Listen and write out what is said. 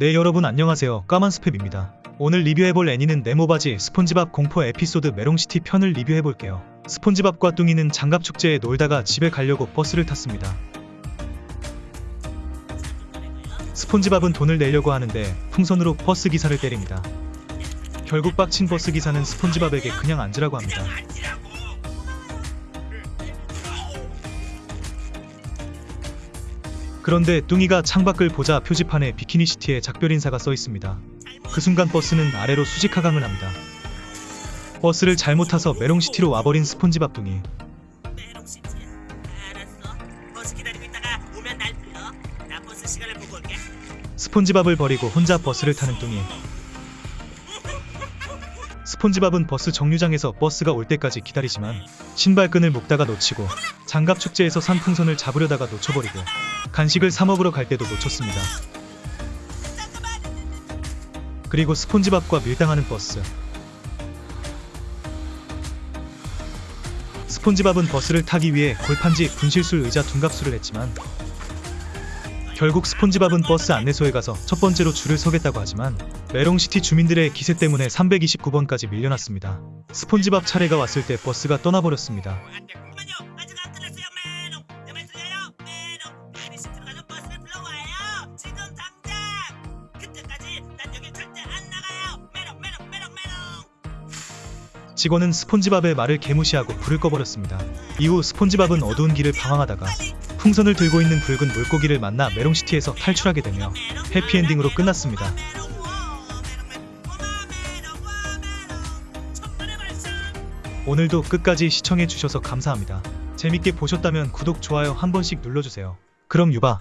네 여러분 안녕하세요. 까만 스팸입니다. 오늘 리뷰해볼 애니는 네모바지 스폰지밥 공포 에피소드 메롱시티 편을 리뷰해볼게요. 스폰지밥과 뚱이는 장갑축제에 놀다가 집에 가려고 버스를 탔습니다. 스폰지밥은 돈을 내려고 하는데 풍선으로 버스 기사를 때립니다. 결국 빡친 버스 기사는 스폰지밥에게 그냥 앉으라고 합니다 그런데 뚱이가 창밖을 보자 표지판에 비키니시티에 작별 인사가 써 있습니다. 그 순간 버스는 아래로 수직 하강을 합니다. 버스를 잘못 타서 메롱시티로 와버린 스폰지밥 뚱이. 스폰지밥을 버리고 혼자 버스를 타는 뚱이. 스폰지밥은 버스 정류장에서 버스가 올 때까지 기다리지만 신발끈을 묶다가 놓치고 장갑 축제에서 산 풍선을 잡으려다가 놓쳐버리고 간식을 사 먹으러 갈 때도 놓쳤습니다. 그리고 스폰지밥과 밀당하는 버스. 스폰지밥은 버스를 타기 위해 골판지 분신술 의자 둔갑술을 했지만 결국 스폰지밥은 버스 안내소에 가서 첫 번째로 줄을 서겠다고 하지만 메롱시티 주민들의 기세 때문에 329번까지 밀려났습니다. 스폰지밥 차례가 왔을 때 버스가 떠나버렸습니다. 직원은 스폰지밥의 말을 개무시하고 불을 꺼버렸습니다. 이후 스폰지밥은 어두운 길을 방황하다가 풍선을 들고 있는 붉은 물고기를 만나 메롱시티에서 탈출하게 되며 해피엔딩으로 끝났습니다. 오늘도 끝까지 시청해주셔서 감사합니다. 재밌게 보셨다면 구독, 좋아요 한 번씩 눌러주세요. 그럼 유바.